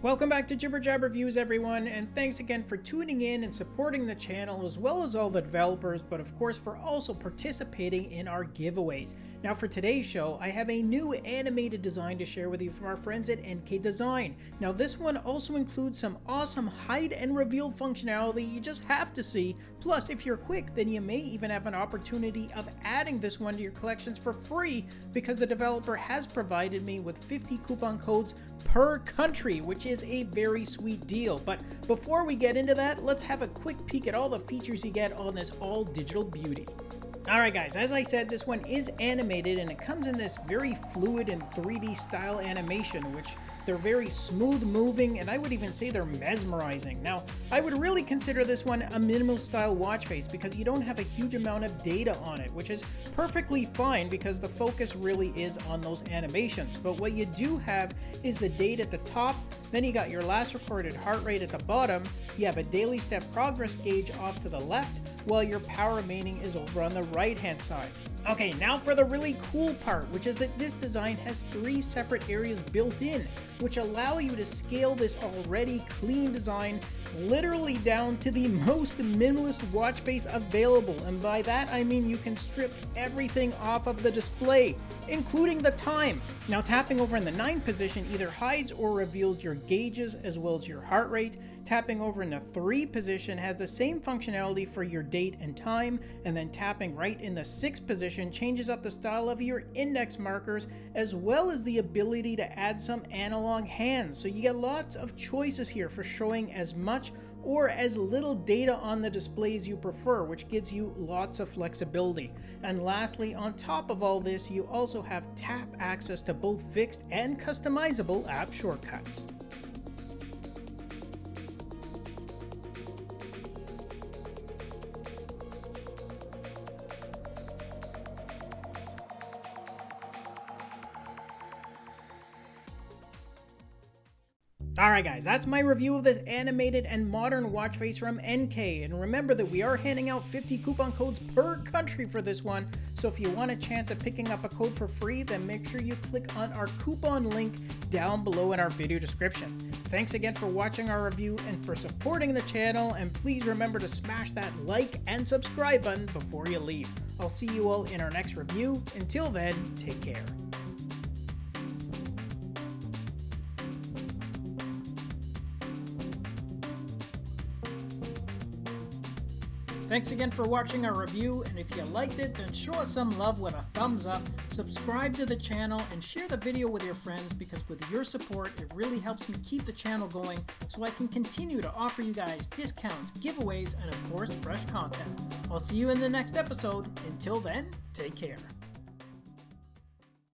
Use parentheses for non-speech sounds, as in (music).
Welcome back to Jibber Jabber Reviews everyone, and thanks again for tuning in and supporting the channel as well as all the developers, but of course for also participating in our giveaways. Now for today's show, I have a new animated design to share with you from our friends at NK Design. Now this one also includes some awesome hide and reveal functionality you just have to see, plus if you're quick then you may even have an opportunity of adding this one to your collections for free because the developer has provided me with 50 coupon codes per country, which is a very sweet deal. But before we get into that, let's have a quick peek at all the features you get on this all digital beauty. Alright guys, as I said, this one is animated and it comes in this very fluid and 3D style animation, which they're very smooth moving, and I would even say they're mesmerizing. Now, I would really consider this one a minimal style watch face because you don't have a huge amount of data on it, which is perfectly fine because the focus really is on those animations. But what you do have is the date at the top, then you got your last recorded heart rate at the bottom, you have a daily step progress gauge off to the left, while your power remaining is over on the right hand side. Okay, now for the really cool part, which is that this design has three separate areas built in, which allow you to scale this already clean design literally down to the (laughs) most minimalist watch face available, and by that I mean you can strip everything off of the display, including the time. Now tapping over in the 9 position either hides or reveals your gauges as well as your heart rate, Tapping over in the 3 position has the same functionality for your date and time, and then tapping right in the 6 position changes up the style of your index markers, as well as the ability to add some analog hands. So you get lots of choices here for showing as much or as little data on the displays you prefer, which gives you lots of flexibility. And lastly, on top of all this, you also have tap access to both fixed and customizable app shortcuts. Alright guys, that's my review of this animated and modern watch face from NK, and remember that we are handing out 50 coupon codes per country for this one, so if you want a chance at picking up a code for free, then make sure you click on our coupon link down below in our video description. Thanks again for watching our review and for supporting the channel, and please remember to smash that like and subscribe button before you leave. I'll see you all in our next review. Until then, take care. Thanks again for watching our review, and if you liked it, then show us some love with a thumbs up, subscribe to the channel, and share the video with your friends because with your support, it really helps me keep the channel going so I can continue to offer you guys discounts, giveaways, and of course, fresh content. I'll see you in the next episode. Until then, take care.